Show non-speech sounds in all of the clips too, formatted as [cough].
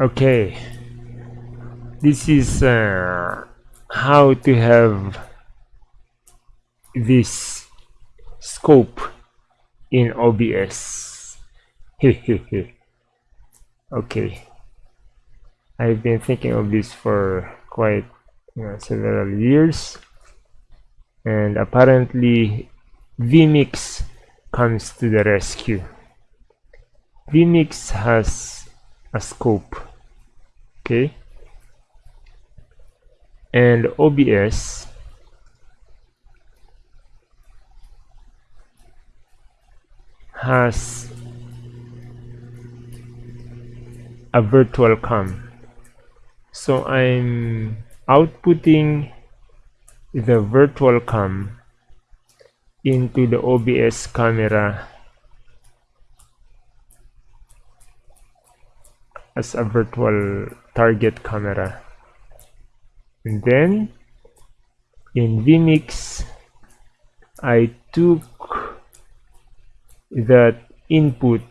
okay. This is uh, how to have this scope in OBS [laughs] okay. I've been thinking of this for quite you know, several years. And apparently vmix comes to the rescue. Vmix has a scope okay? And OBS has a virtual cam. So I'm outputting the virtual cam into the OBS camera as a virtual target camera. And then in vmix i took that input.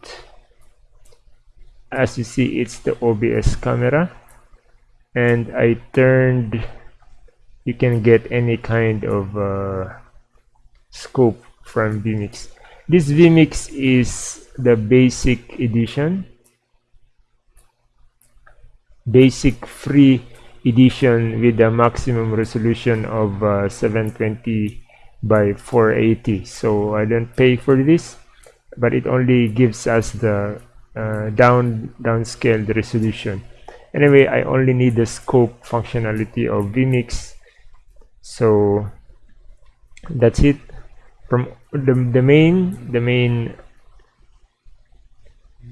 As you see it's the obs camera. And i turned you can get any kind of uh, scope from vmix this vmix is the basic edition basic free edition with a maximum resolution of uh, 720 by 480 so I don't pay for this but it only gives us the uh, down downscaled resolution. Anyway I only need the scope functionality of vmix. So that's it. From the, the main the main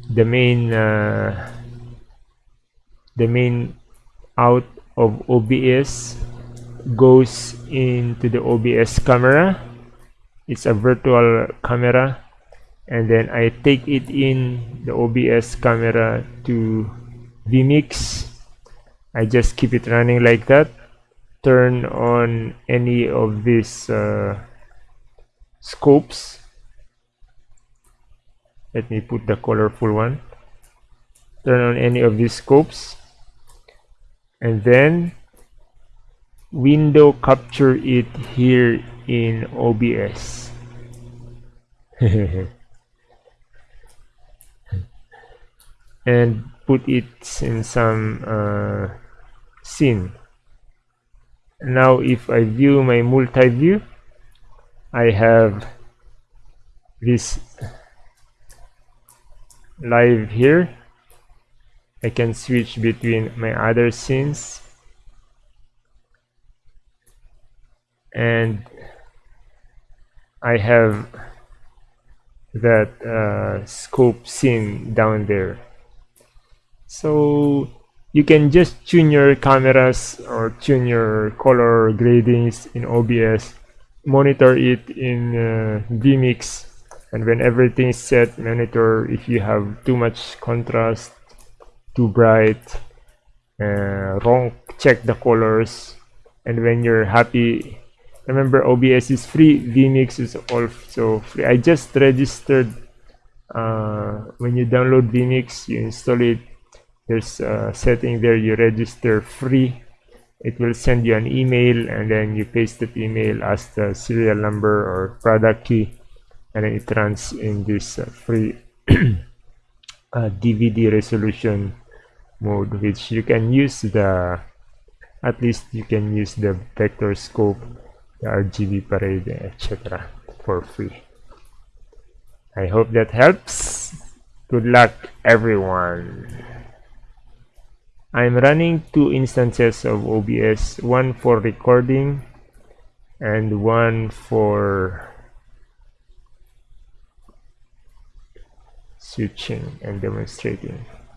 the main uh, the main out of OBS goes into the OBS camera. It's a virtual camera and then I take it in the OBS camera to vmix. I just keep it running like that. Turn on any of these uh, scopes. Let me put the colorful one. Turn on any of these scopes and then window capture it here in OBS [laughs] and put it in some uh, scene. Now if I view my multi-view I have this live here I can switch between my other scenes and I have that uh, scope scene down there. So you can just tune your cameras or tune your color gradings in OBS monitor it in uh, vmix and when everything is set monitor if you have too much contrast too bright uh, wrong check the colors and when you're happy remember OBS is free vmix is also free. I just registered uh, when you download vmix you install it there's a setting there you register free. It will send you an email and then you paste that email as the serial number or product key and then it runs in this uh, free [clears throat] uh, DVD resolution mode which you can use the at least you can use the vector scope the RGB parade etc for free. I hope that helps. Good luck everyone. I'm running two instances of OBS one for recording and one for switching and demonstrating